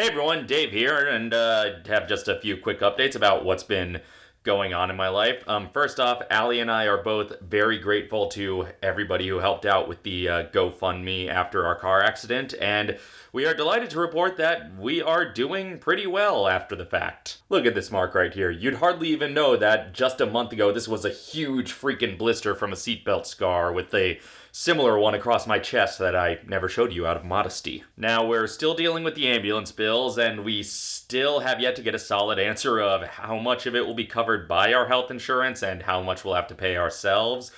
Hey everyone, Dave here, and uh, have just a few quick updates about what's been going on in my life. Um, first off, Allie and I are both very grateful to everybody who helped out with the uh, GoFundMe after our car accident, and we are delighted to report that we are doing pretty well after the fact. Look at this mark right here. You'd hardly even know that just a month ago this was a huge freaking blister from a seatbelt scar with a similar one across my chest that I never showed you out of modesty. Now, we're still dealing with the ambulance bills, and we still have yet to get a solid answer of how much of it will be covered by our health insurance and how much we'll have to pay ourselves.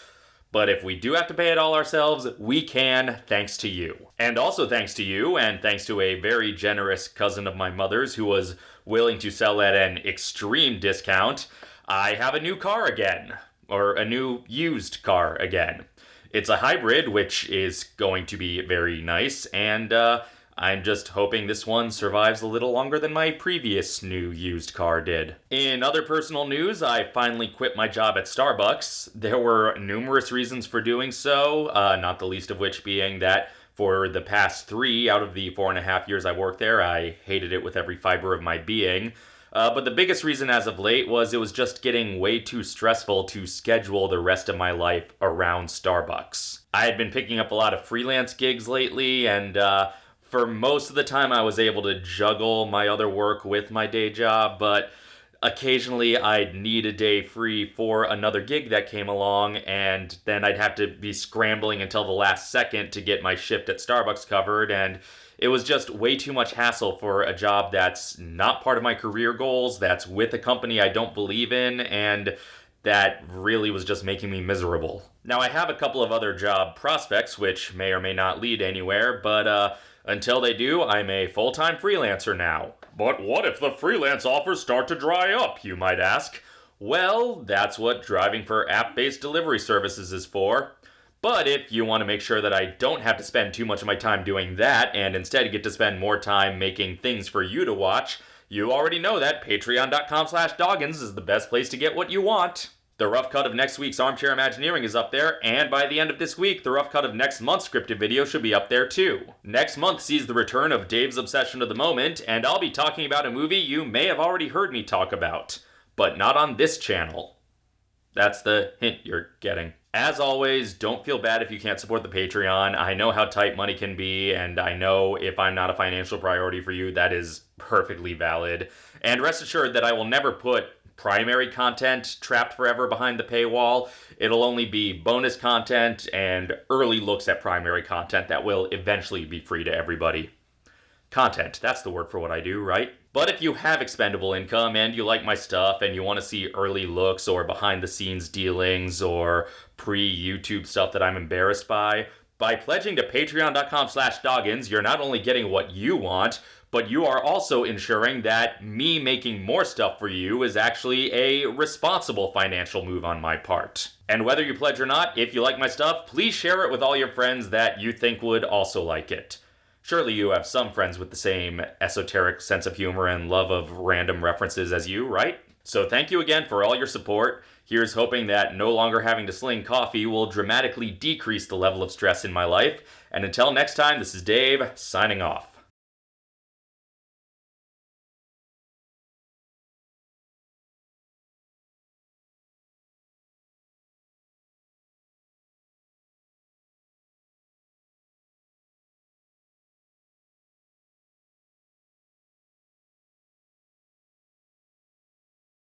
But if we do have to pay it all ourselves, we can, thanks to you. And also thanks to you, and thanks to a very generous cousin of my mother's who was willing to sell at an extreme discount, I have a new car again. Or a new used car again. It's a hybrid, which is going to be very nice, and uh, I'm just hoping this one survives a little longer than my previous new used car did. In other personal news, I finally quit my job at Starbucks. There were numerous reasons for doing so, uh, not the least of which being that for the past three out of the four and a half years I worked there, I hated it with every fiber of my being. Uh, but the biggest reason as of late was it was just getting way too stressful to schedule the rest of my life around Starbucks. I had been picking up a lot of freelance gigs lately, and uh, for most of the time I was able to juggle my other work with my day job, but occasionally I'd need a day free for another gig that came along, and then I'd have to be scrambling until the last second to get my shift at Starbucks covered, and it was just way too much hassle for a job that's not part of my career goals, that's with a company I don't believe in, and that really was just making me miserable. Now, I have a couple of other job prospects, which may or may not lead anywhere, but uh, until they do, I'm a full time freelancer now. But what if the freelance offers start to dry up, you might ask? Well, that's what driving for app based delivery services is for. But if you want to make sure that I don't have to spend too much of my time doing that and instead get to spend more time making things for you to watch, you already know that patreon.com slash doggins is the best place to get what you want. The rough cut of next week's Armchair Imagineering is up there, and by the end of this week, the rough cut of next month's scripted video should be up there too. Next month sees the return of Dave's Obsession of the Moment, and I'll be talking about a movie you may have already heard me talk about, but not on this channel. That's the hint you're getting. As always, don't feel bad if you can't support the Patreon. I know how tight money can be, and I know if I'm not a financial priority for you, that is perfectly valid. And rest assured that I will never put primary content trapped forever behind the paywall. It'll only be bonus content and early looks at primary content that will eventually be free to everybody. Content, that's the word for what I do, right? But if you have expendable income and you like my stuff and you want to see early looks or behind the scenes dealings or pre-YouTube stuff that I'm embarrassed by, by pledging to patreon.com slash doggins, you're not only getting what you want, but you are also ensuring that me making more stuff for you is actually a responsible financial move on my part. And whether you pledge or not, if you like my stuff, please share it with all your friends that you think would also like it. Surely you have some friends with the same esoteric sense of humor and love of random references as you, right? So thank you again for all your support. Here's hoping that no longer having to sling coffee will dramatically decrease the level of stress in my life. And until next time, this is Dave, signing off.